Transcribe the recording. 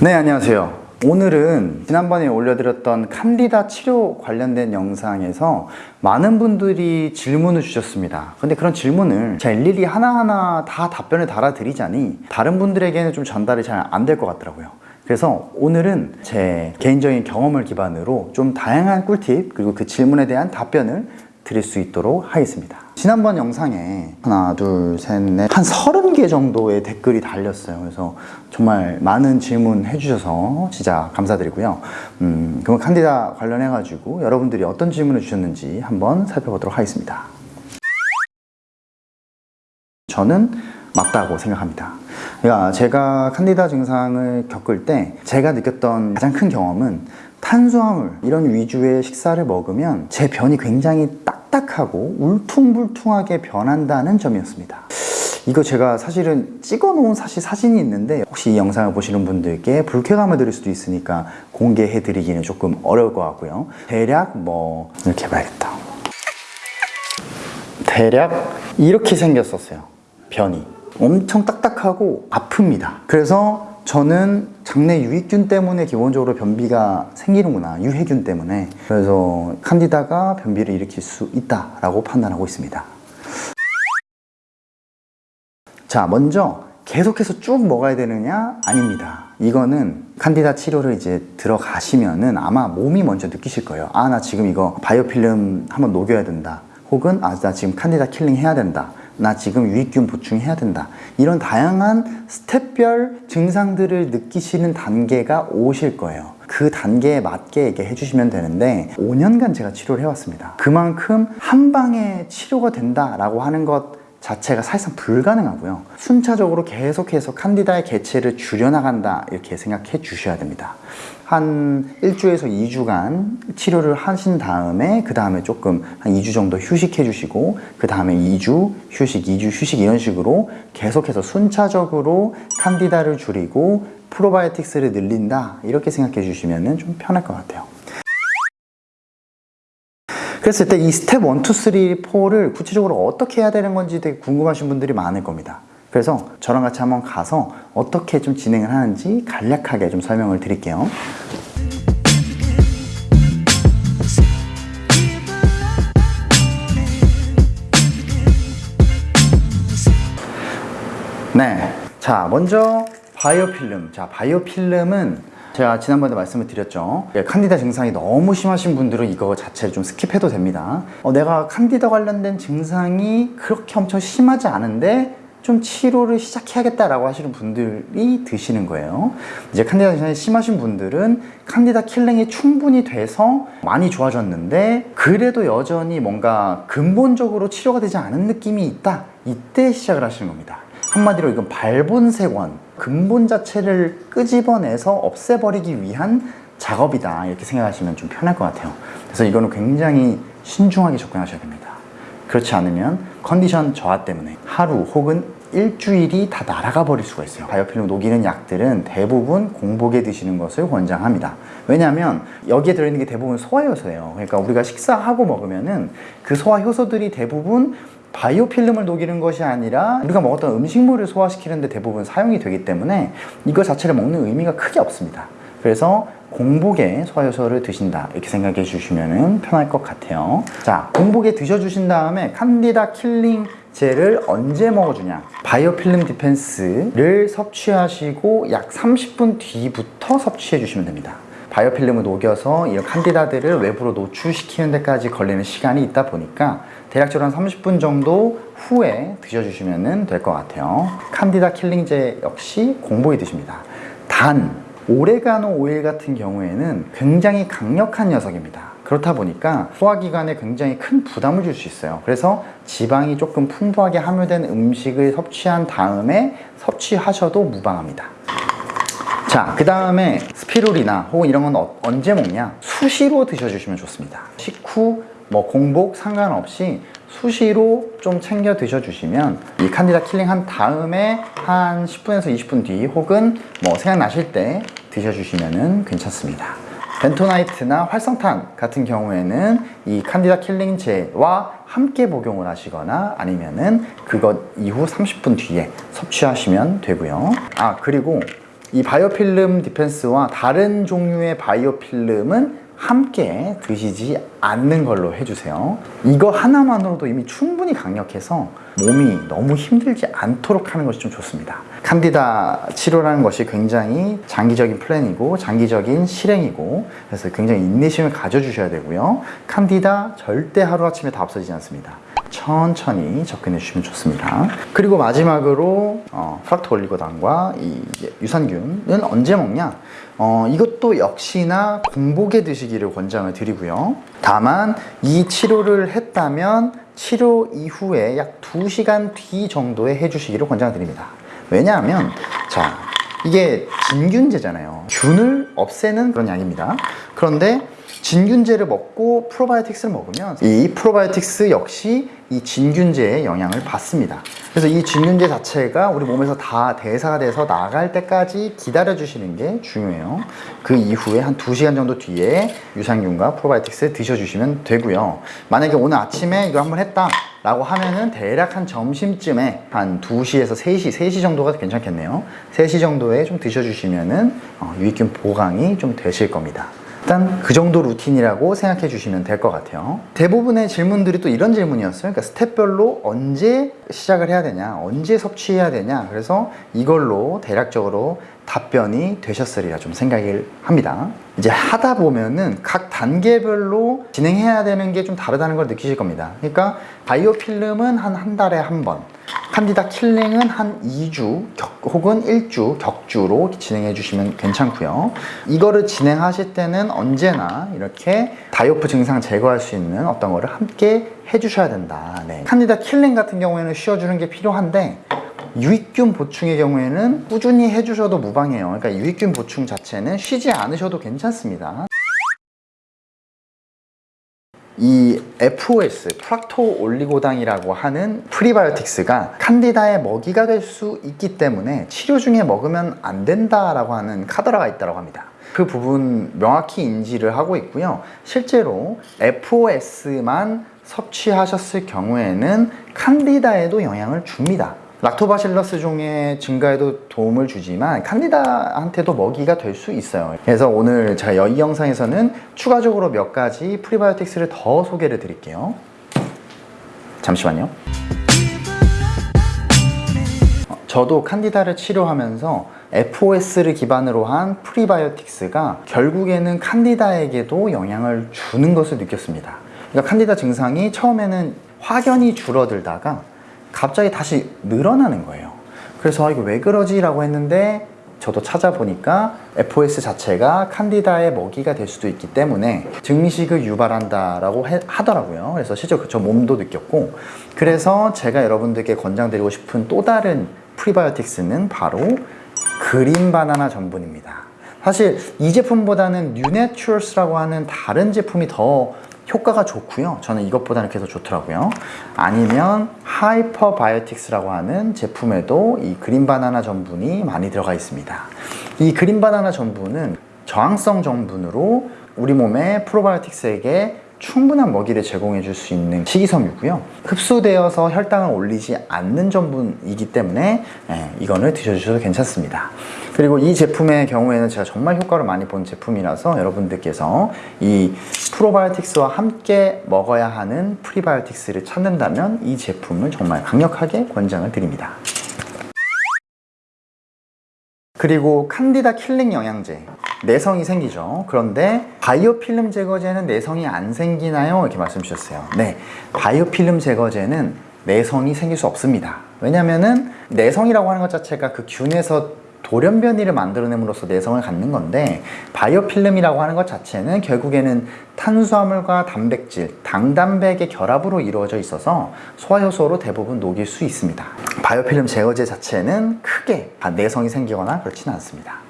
네 안녕하세요. 오늘은 지난번에 올려드렸던 칸디다 치료 관련된 영상에서 많은 분들이 질문을 주셨습니다. 근데 그런 질문을 제가 일일이 하나하나 다 답변을 달아드리자니 다른 분들에게는 좀 전달이 잘 안 될 것 같더라고요. 그래서 오늘은 제 개인적인 경험을 기반으로 좀 다양한 꿀팁 그리고 그 질문에 대한 답변을 드릴 수 있도록 하겠습니다. 지난번 영상에 하나 둘셋넷한 30개 정도의 댓글이 달렸어요. 그래서 정말 많은 질문 해주셔서 진짜 감사드리고요. 음, 그럼 칸디다 관련해 가지고 여러분들이 어떤 질문을 주셨는지 한번 살펴보도록 하겠습니다. 저는 맞다고 생각합니다. 그러니까 제가 칸디다 증상을 겪을 때 제가 느꼈던 가장 큰 경험은 탄수화물 이런 위주의 식사를 먹으면 제 변이 굉장히 딱 딱하고 울퉁불퉁하게 변한다는 점이었습니다. 이거 제가 사실은 찍어 놓은 사실 사진이 있는데 혹시 이 영상을 보시는 분들께 불쾌감을 드릴 수도 있으니까 공개해 드리기는 조금 어려울 것 같고요. 대략 뭐 이렇게 해봐야겠다. 대략 이렇게 생겼었어요. 변이. 엄청 딱딱하고 아픕니다. 그래서 저는 장내 유익균 때문에 기본적으로 변비가 생기는구나 유해균 때문에. 그래서 칸디다가 변비를 일으킬 수 있다라고 판단하고 있습니다. 자 먼저 계속해서 쭉 먹어야 되느냐? 아닙니다. 이거는 칸디다 치료를 이제 들어가시면은 아마 몸이 먼저 느끼실 거예요. 아 나 지금 이거 biofilm 한번 녹여야 된다. 혹은 아 나 지금 칸디다 killing 해야 된다 나 지금 유익균 보충해야 된다. 이런 다양한 step별 증상들을 느끼시는 단계가 오실 거예요. 그 단계에 맞게 얘기 해 주시면 되는데 5년간 제가 치료를 해왔습니다. 그만큼 한 방에 치료가 된다라고 하는 것 자체가 사실상 불가능하고요. 순차적으로 계속해서 칸디다의 개체를 줄여나간다 이렇게 생각해 주셔야 됩니다. 한 1주에서 2주간 치료를 하신 다음에 그 다음에 조금 한 2주 정도 휴식해 주시고 그 다음에 2주 휴식, 2주 휴식 이런 식으로 계속해서 순차적으로 칸디다를 줄이고 프로바이오틱스를 늘린다 이렇게 생각해 주시면 좀 편할 것 같아요 그랬을 때 이 스텝 1, 2, 3, 4를 구체적으로 어떻게 해야 되는 건지 되게 궁금하신 분들이 많을 겁니다. 그래서 저랑 같이 한번 가서 어떻게 좀 진행을 하는지 간략하게 좀 설명을 드릴게요. 네, 자 먼저 biofilm. 자 biofilm은 제가 지난번에 말씀을 드렸죠. 예, 칸디다 증상이 너무 심하신 분들은 이거 자체를 좀 skip해도 됩니다. 어, 내가 칸디다 관련된 증상이 그렇게 엄청 심하지 않은데 좀 치료를 시작해야겠다라고 하시는 분들이 드시는 거예요. 이제 칸디다 증상이 심하신 분들은 칸디다 killing이 충분히 돼서 많이 좋아졌는데 그래도 여전히 뭔가 근본적으로 치료가 되지 않은 느낌이 있다. 이때 시작을 하시는 겁니다 한마디로 이건 발본색원 근본 자체를 끄집어내서 없애버리기 위한 작업이다. 이렇게 생각하시면 좀 편할 것 같아요. 그래서 이거는 굉장히 신중하게 접근하셔야 됩니다. 그렇지 않으면 컨디션 저하 때문에 하루 혹은 일주일이 다 날아가 버릴 수가 있어요. 바이오필름 녹이는 약들은 대부분 공복에 드시는 것을 권장합니다. 왜냐하면 여기에 들어있는 게 대부분 소화효소예요. 그러니까 우리가 식사하고 먹으면 은 그 소화효소들이 대부분 biofilm을 녹이는 것이 아니라 우리가 먹었던 음식물을 소화시키는 데 대부분 사용이 되기 때문에 이거 자체를 먹는 의미가 크게 없습니다. 그래서 공복에 소화효소를 드신다. 이렇게 생각해 주시면 편할 것 같아요. 자 공복에 드셔주신 다음에 칸디다 killing제를 언제 먹어주냐? Biofilm Defense를 섭취하시고 약 30분 뒤부터 섭취해 주시면 됩니다 바이오필름을 녹여서 이런 칸디다들을 외부로 노출시키는 데까지 걸리는 시간이 있다 보니까 대략적으로 한 30분 정도 후에 드셔주시면 될 것 같아요. 칸디다 킬링제 역시 공복에 드십니다. 단 오레가노 오일 같은 경우에는 굉장히 강력한 녀석입니다. 그렇다 보니까 소화기관에 굉장히 큰 부담을 줄 수 있어요. 그래서 지방이 조금 풍부하게 함유된 음식을 섭취한 다음에 섭취하셔도 무방합니다 자, 그 다음에 스피루리나 혹은 이런 건 어, 언제 먹냐? 수시로 드셔주시면 좋습니다. 식후, 뭐 공복 상관없이 수시로 좀 챙겨 드셔주시면 이 칸디다 killing 한 다음에 한 10분에서 20분 뒤 혹은 뭐 생각나실 때 드셔주시면 괜찮습니다. 벤토나이트나 활성탄 같은 경우에는 이 칸디다 killing제와 함께 복용을 하시거나 아니면은 그것 이후 30분 뒤에 섭취하시면 되고요. 아 그리고 이 바이오필름 디펜스와 다른 종류의 바이오필름은 함께 드시지 않는 걸로 해주세요. 이거 하나만으로도 이미 충분히 강력해서 몸이 너무 힘들지 않도록 하는 것이 좀 좋습니다. 칸디다 치료라는 것이 굉장히 장기적인 플랜이고 장기적인 실행이고 그래서 굉장히 인내심을 가져주셔야 되고요. 칸디다 절대 하루아침에 다 없어지지 않습니다. 천천히 접근해 주시면 좋습니다. 그리고 마지막으로 어, 프락토 올리고당과 이 유산균은 언제 먹냐? 어, 이것도 역시나 공복에 드시기를 권장을 드리고요. 다만 이 치료를 했다면 치료 이후에 약 2시간 뒤 정도에 해주시기를 권장드립니다. 왜냐하면 자 이게 진균제잖아요. 균을 없애는 그런 약입니다. 그런데 진균제를 먹고 프로바이오틱스를 먹으면 이 프로바이오틱스 역시 이 진균제의 영향을 받습니다. 그래서 이 진균제 자체가 우리 몸에서 다 대사가 돼서 나갈 때까지 기다려 주시는 게 중요해요. 그 이후에 한 2시간 정도 뒤에 유산균과 프로바이오틱스 드셔 주시면 되고요. 만약에 오늘 아침에 이거 한번 했다 라고 하면은 대략 한 점심쯤에 한 2시에서 3시, 3시 정도가 괜찮겠네요. 3시 정도에 좀 드셔주시면은 어, 유익균 보강이 좀 되실 겁니다. 일단 그 정도 루틴이라고 생각해 주시면 될 것 같아요. 대부분의 질문들이 또 이런 질문이었어요. 그러니까 스텝별로 언제 시작을 해야 되냐, 언제 섭취해야 되냐. 그래서 이걸로 대략적으로 답변이 되셨으리라 좀 생각을 합니다. 이제 하다 보면은 각 단계별로 진행해야 되는 게 좀 다르다는 걸 느끼실 겁니다. 그러니까 biofilm은 한 한 달에 한 번, 칸디다 killing은 한 2주 격, 혹은 1주 격주로 진행해 주시면 괜찮고요. 이거를 진행하실 때는 언제나 이렇게 die-off 증상 제거할 수 있는 어떤 거를 함께 해주셔야 된다. 네. 칸디다 killing 같은 경우에는 쉬어주는 게 필요한데 유익균 보충의 경우에는 꾸준히 해주셔도 무방해요. 그러니까 유익균 보충 자체는 쉬지 않으셔도 괜찮습니다. 이 FOS, 프락토 올리고당이라고 하는 프리바이오틱스가 칸디다의 먹이가 될 수 있기 때문에 치료 중에 먹으면 안 된다라고 하는 카더라가 있다고 합니다. 그 부분 명확히 인지를 하고 있고요. 실제로 FOS만 섭취하셨을 경우에는 칸디다에도 영향을 줍니다. 락토바실러스 종의 증가에도 도움을 주지만 칸디다한테도 먹이가 될 수 있어요. 그래서 오늘 제가 이 영상에서는 추가적으로 몇 가지 프리바이오틱스를 더 소개를 드릴게요. 잠시만요. 어, 저도 칸디다를 치료하면서 FOS를 기반으로 한 프리바이오틱스가 결국에는 칸디다에게도 영향을 주는 것을 느꼈습니다. 그러니까 칸디다 증상이 처음에는 확연히 줄어들다가 갑자기 다시 늘어나는 거예요. 그래서 아, 이거 왜 그러지? 라고 했는데 저도 찾아보니까 FOS 자체가 칸디다의 먹이가 될 수도 있기 때문에 증식을 유발한다라고 하더라고요. 그래서 실제 저 몸도 느꼈고. 그래서 제가 여러분들께 권장드리고 싶은 또 다른 프리바이오틱스는 바로 그린 바나나 전분입니다. 사실 이 제품보다는 뉴내추럴스라고 하는 다른 제품이 더 효과가 좋고요. 저는 이것보다는 계속 좋더라고요. 아니면 하이퍼바이오틱스라고 하는 제품에도 이 그린바나나 전분이 많이 들어가 있습니다. 이 그린바나나 전분은 저항성 전분으로 우리 몸의 프로바이오틱스에게 충분한 먹이를 제공해 줄 수 있는 식이섬유고요. 흡수되어서 혈당을 올리지 않는 전분이기 때문에 예, 이거를 드셔주셔도 괜찮습니다. 그리고 이 제품의 경우에는 제가 정말 효과를 많이 본 제품이라서 여러분들께서 이 프로바이오틱스와 함께 먹어야 하는 프리바이오틱스를 찾는다면 이 제품을 정말 강력하게 권장을 드립니다. 그리고 칸디다 killing 영양제 내성이 생기죠. 그런데 바이오필름 제거제는 내성이 안 생기나요? 이렇게 말씀 주셨어요. 네. 바이오필름 제거제는 내성이 생길 수 없습니다. 왜냐면은 내성이라고 하는 것 자체가 그 균에서 돌연변이를 만들어냄으로써 내성을 갖는 건데 바이오필름이라고 하는 것 자체는 결국에는 탄수화물과 단백질, 당단백의 결합으로 이루어져 있어서 소화효소로 대부분 녹일 수 있습니다. 바이오필름 제거제 자체는 크게 내성이 생기거나 그렇지는 않습니다